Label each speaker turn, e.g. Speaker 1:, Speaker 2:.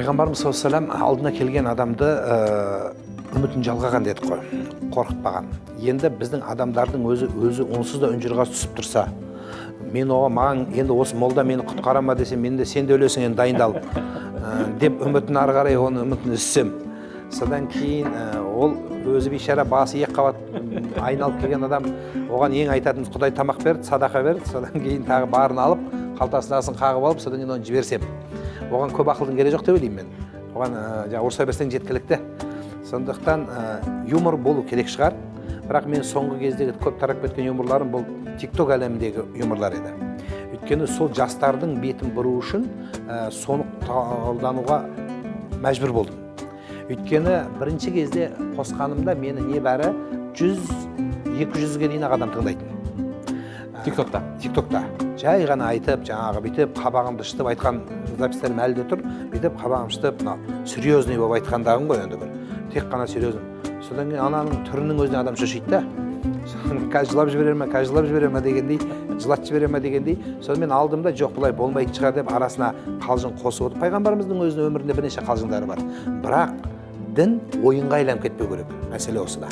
Speaker 1: пайғамбарымыз саллаллаху алейhi алдына келген адамды ә, үмітін жалғаған дедік қой. Қорқытпаған. Енді біздің адамдардың өзі өзі онсыз да үнжұрғасы түсіп тұрса мен оған маған енді осы молда мені құтқара ма десе мен де сен де өлесің енді дайындалып ә, деп үмітін ары қарай оны үмітін үзсем. Содан кейін ә, ол өзі бейшара басы екі қабат айналып келген адам оған ең айтатынымыз құдай тамақ берді садақа берді содан кейін тағы барын алып қалтасынасын қағып алып содан кейін оны жіберсем. Оған көп ақылдың керегі жоқ деп ойлаймын мен. Оған ә, жаңағы ұрыса берсең жеткілікті. Сондықтан ә, юмор болу керек шығар. Бірақ мен соңғы кездегі көп тарап кеткен юморларым бұл тик ток әлеміндегі юморлар еді. Өйткені сол жастардың бетін бұру үшін ә, соны қолдануға мәжбүр болдым. Өйткені бірінші кезде қосқанымда мені небәрі жүз екі жүзге дейін ақ адам тыңдайтын.
Speaker 2: Тик токта
Speaker 1: тик токта жай ғана айтып жаңағы бүйтіп қабағымды шытып айтқан записьтерім әлі де тұр. Бүйтіп қабағымды шытып мынау серьезный болып айтқандағым ғой енді бір. Тек қана серьезный. Содан кейін ананың түрінің өзіне адам шошиды да. Қазір жылап жібере ма қазір жылап жібере ма дегендей жылатып жібере ма дегендей. Сонымен алдым да жоқ бұлай болмайтын шығар деп арасына қалжың қосып отыр. Пайғамбарымыздың өзінің өмірінде бірнеше қалжыңдары бар. Бірақ дін ойынға айналып кетпеу керек. Мәселе осыда.